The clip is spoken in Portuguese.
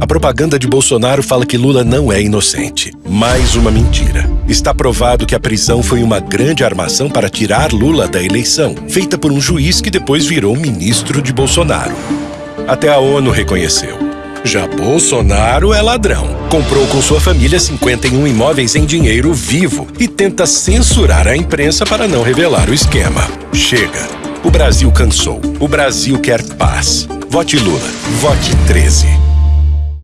A propaganda de Bolsonaro fala que Lula não é inocente. Mais uma mentira. Está provado que a prisão foi uma grande armação para tirar Lula da eleição, feita por um juiz que depois virou ministro de Bolsonaro. Até a ONU reconheceu. Já Bolsonaro é ladrão. Comprou com sua família 51 imóveis em dinheiro vivo e tenta censurar a imprensa para não revelar o esquema. Chega. O Brasil cansou. O Brasil quer paz. Vote Lula. Vote 13.